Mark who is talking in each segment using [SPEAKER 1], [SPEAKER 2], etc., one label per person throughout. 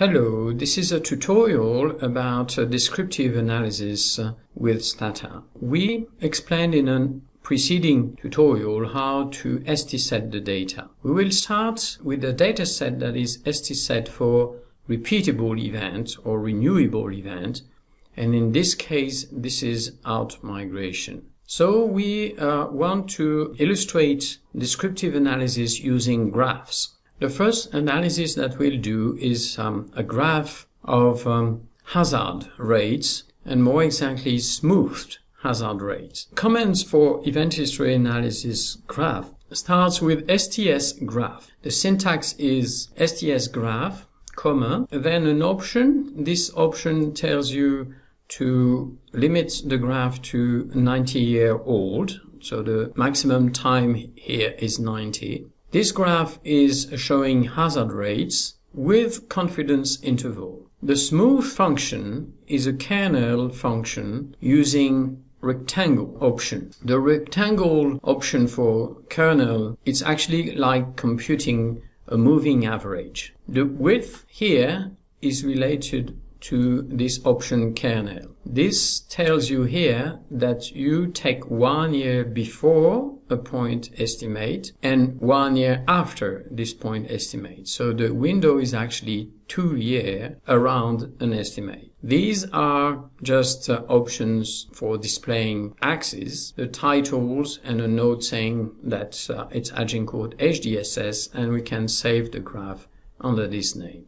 [SPEAKER 1] Hello, this is a tutorial about descriptive analysis uh, with Stata. We explained in a preceding tutorial how to ST-set the data. We will start with a dataset that is ST-set for repeatable event or renewable event, and in this case, this is out migration. So we uh, want to illustrate descriptive analysis using graphs. The first analysis that we'll do is um, a graph of um, hazard rates and more exactly smoothed hazard rates. Comments for event history analysis graph starts with STS graph. The syntax is STS graph, comma, then an option. This option tells you to limit the graph to 90 year old. So the maximum time here is 90. This graph is showing hazard rates with confidence interval. The smooth function is a kernel function using rectangle option. The rectangle option for kernel it's actually like computing a moving average. The width here is related to this option kernel. This tells you here that you take one year before a point estimate and one year after this point estimate. So the window is actually two year around an estimate. These are just uh, options for displaying axes, the titles and a note saying that uh, it's Agincourt HDSS and we can save the graph under this name.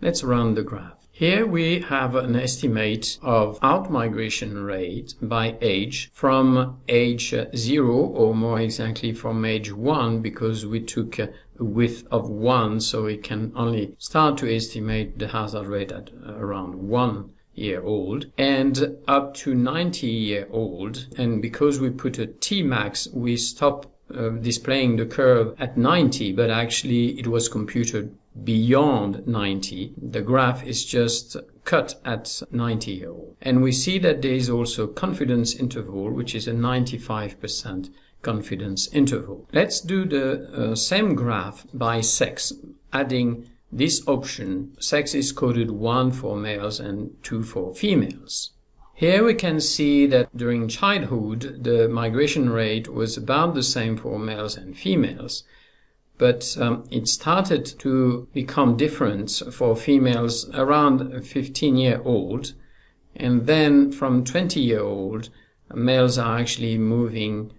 [SPEAKER 1] Let's run the graph. Here we have an estimate of out-migration rate by age from age 0 or more exactly from age 1 because we took a width of 1 so we can only start to estimate the hazard rate at around 1 year old and up to 90 year old. And because we put a T max we stop uh, displaying the curve at 90 but actually it was computed beyond 90. The graph is just cut at 90 year old. And we see that there is also confidence interval, which is a 95% confidence interval. Let's do the uh, same graph by sex, adding this option. Sex is coded 1 for males and 2 for females. Here we can see that during childhood, the migration rate was about the same for males and females, but um, it started to become different for females around 15 year old. And then from 20 year old males are actually moving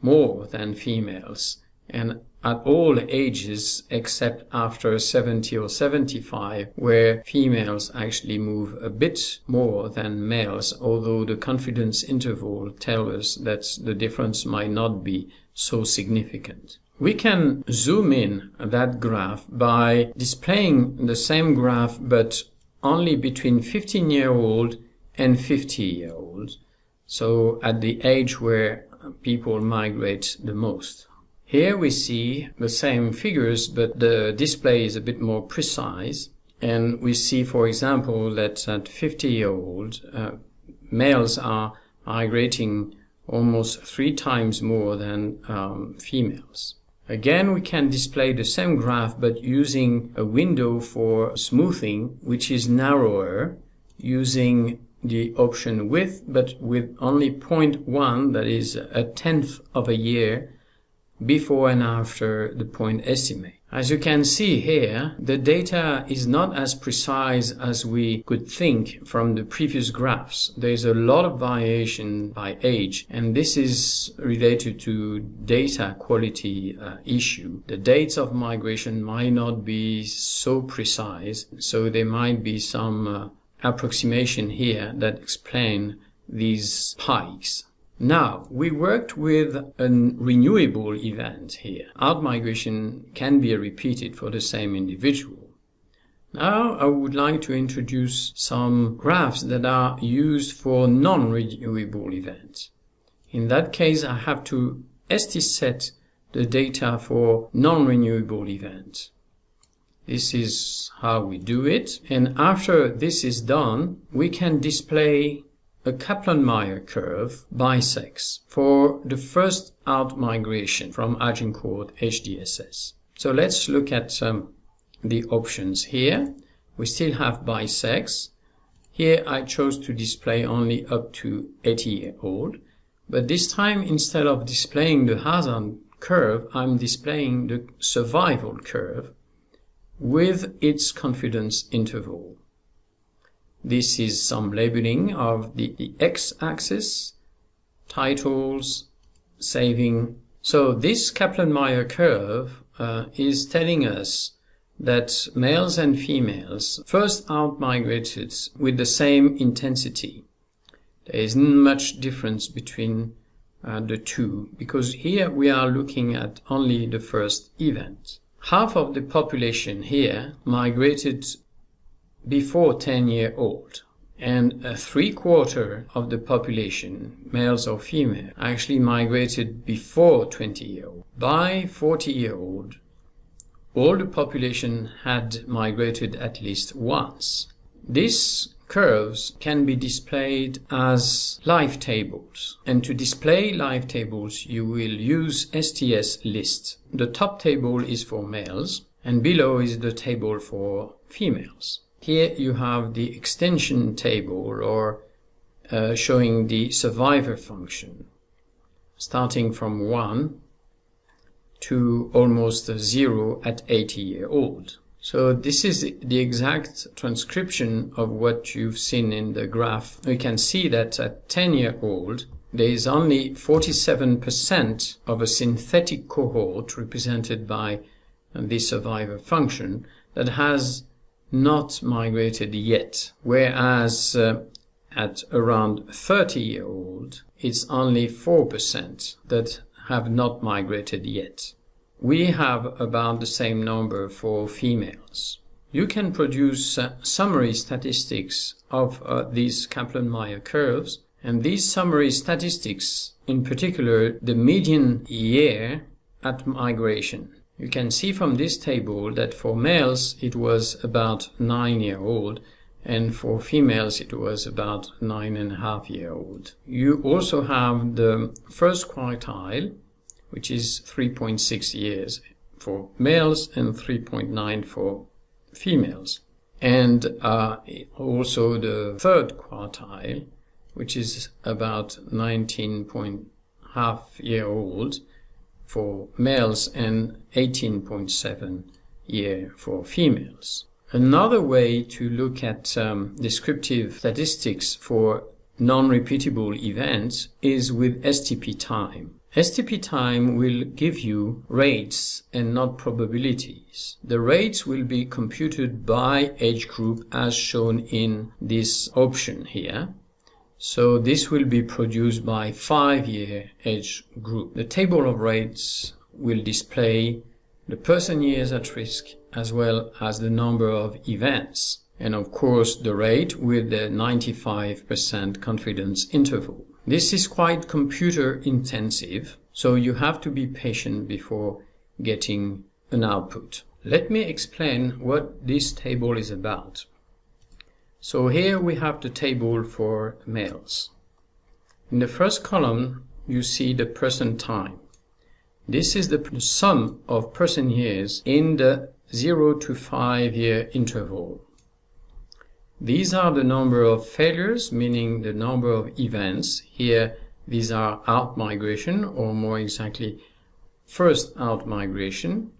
[SPEAKER 1] more than females. And at all ages except after 70 or 75 where females actually move a bit more than males although the confidence interval tells us that the difference might not be so significant. We can zoom in that graph by displaying the same graph but only between 15 year old and 50 year old. So at the age where people migrate the most. Here we see the same figures but the display is a bit more precise and we see for example that at 50 year old uh, males are migrating almost three times more than um, females. Again, we can display the same graph but using a window for smoothing which is narrower using the option width but with only 0.1 that is a tenth of a year before and after the point estimate. As you can see here, the data is not as precise as we could think from the previous graphs. There is a lot of variation by age, and this is related to data quality uh, issue. The dates of migration might not be so precise, so there might be some uh, approximation here that explain these spikes. Now, we worked with a renewable event here. Out-migration can be repeated for the same individual. Now, I would like to introduce some graphs that are used for non-renewable events. In that case, I have to ST-set the data for non-renewable events. This is how we do it. And after this is done, we can display a Kaplan-Meier curve bisects for the first out migration from Agincourt HDSS. So let's look at um, the options here. we still have sex. Here I chose to display only up to 80 year old, but this time instead of displaying the hazard curve, I'm displaying the survival curve with its confidence interval. This is some labeling of the, the x-axis, titles, saving. So this Kaplan-Meier curve uh, is telling us that males and females first outmigrated with the same intensity. There isn't much difference between uh, the two because here we are looking at only the first event. Half of the population here migrated before 10 year old and a three quarter of the population, males or female, actually migrated before 20 year old. By 40 year old, all the population had migrated at least once. These curves can be displayed as life tables. And to display life tables, you will use STS list. The top table is for males, and below is the table for females. Here you have the extension table or uh, showing the survivor function, starting from 1 to almost zero at 80 year old. So this is the exact transcription of what you've seen in the graph. You can see that at 10 year old, there is only 47% of a synthetic cohort represented by the survivor function that has not migrated yet, whereas uh, at around 30 year old, it's only 4% that have not migrated yet. We have about the same number for females. You can produce uh, summary statistics of uh, these Kaplan-Meier curves, and these summary statistics, in particular the median year at migration. You can see from this table that for males it was about 9 year old and for females it was about nine and a half year old. You also have the first quartile which is 3.6 years for males and 3.9 for females. And uh, also the third quartile, which is about 19 half year old for males and 18.7 year for females. Another way to look at um, descriptive statistics for non-repeatable events is with STP time. STP time will give you rates and not probabilities. The rates will be computed by age group as shown in this option here. So this will be produced by five-year age group. The table of rates will display the person years at risk as well as the number of events and of course the rate with the 95% confidence interval. This is quite computer intensive, so you have to be patient before getting an output. Let me explain what this table is about. So here we have the table for males. In the first column, you see the person time. This is the sum of person years in the 0 to 5 year interval. These are the number of failures, meaning the number of events. Here, these are out migration, or more exactly, first out migration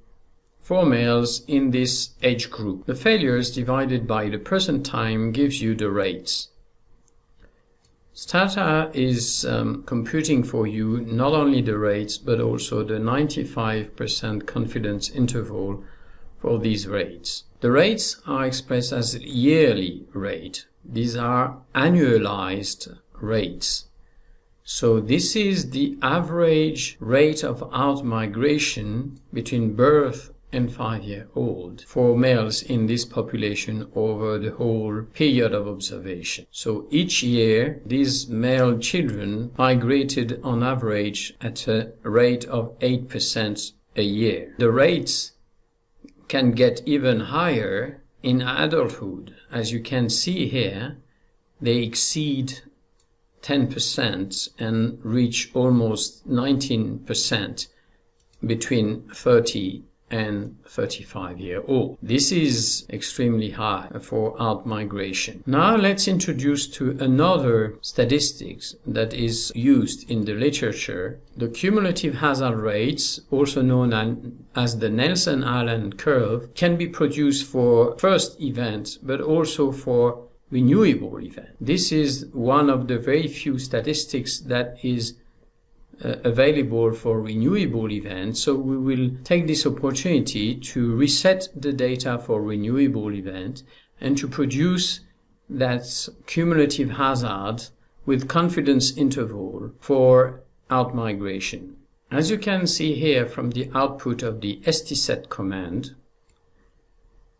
[SPEAKER 1] for males in this age group. The failures divided by the person time gives you the rates. Stata is um, computing for you not only the rates but also the 95% confidence interval for these rates. The rates are expressed as yearly rate. These are annualized rates. So this is the average rate of outmigration between birth and five year old for males in this population over the whole period of observation. So each year these male children migrated on average at a rate of 8% a year. The rates can get even higher in adulthood. As you can see here, they exceed 10% and reach almost 19% between 30 and 35 year old. This is extremely high for out migration. Now let's introduce to another statistics that is used in the literature. The cumulative hazard rates, also known as the Nelson-Aalen curve, can be produced for first event, but also for renewable event. This is one of the very few statistics that is uh, available for renewable events. So we will take this opportunity to reset the data for renewable event and to produce that cumulative hazard with confidence interval for outmigration. As you can see here from the output of the stset command,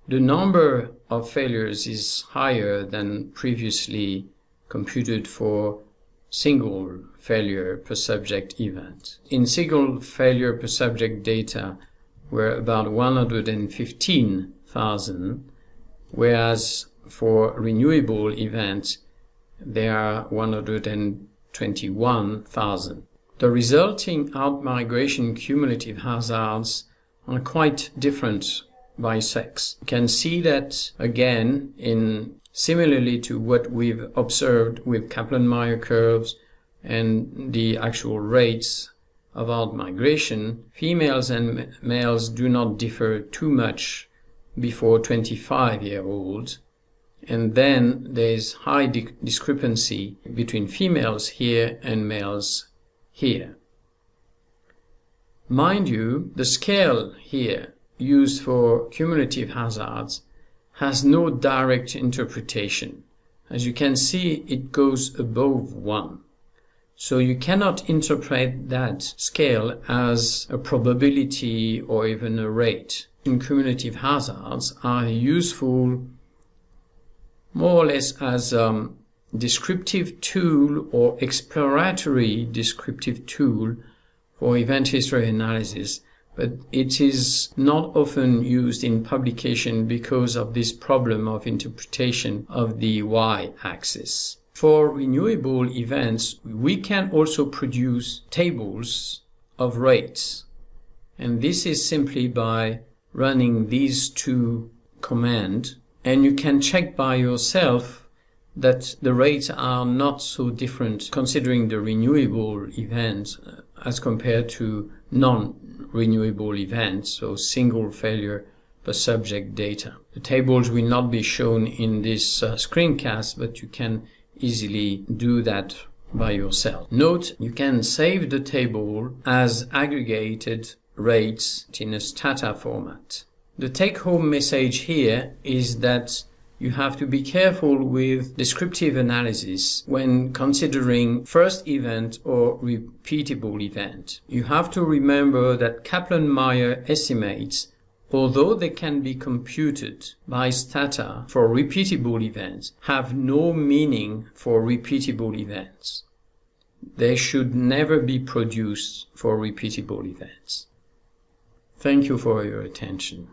[SPEAKER 1] the number of failures is higher than previously computed for single failure per subject event. In single failure per subject data were about 115,000, whereas for renewable events there are 121,000. The resulting outmigration cumulative hazards are quite different by sex. You can see that again in Similarly to what we've observed with Kaplan-Meier curves and the actual rates of outmigration, females and males do not differ too much before 25 year olds. And then there's high discrepancy between females here and males here. Mind you, the scale here used for cumulative hazards has no direct interpretation. As you can see, it goes above 1. So you cannot interpret that scale as a probability or even a rate. And cumulative hazards are useful more or less as a descriptive tool or exploratory descriptive tool for event history analysis but it is not often used in publication because of this problem of interpretation of the y-axis. For renewable events, we can also produce tables of rates. And this is simply by running these two commands. And you can check by yourself that the rates are not so different considering the renewable events uh, as compared to non renewable events, so single failure per subject data. The tables will not be shown in this uh, screencast, but you can easily do that by yourself. Note, you can save the table as aggregated rates in a Stata format. The take-home message here is that you have to be careful with descriptive analysis when considering first event or repeatable event. You have to remember that Kaplan-Meier estimates although they can be computed by Stata for repeatable events, have no meaning for repeatable events. They should never be produced for repeatable events. Thank you for your attention.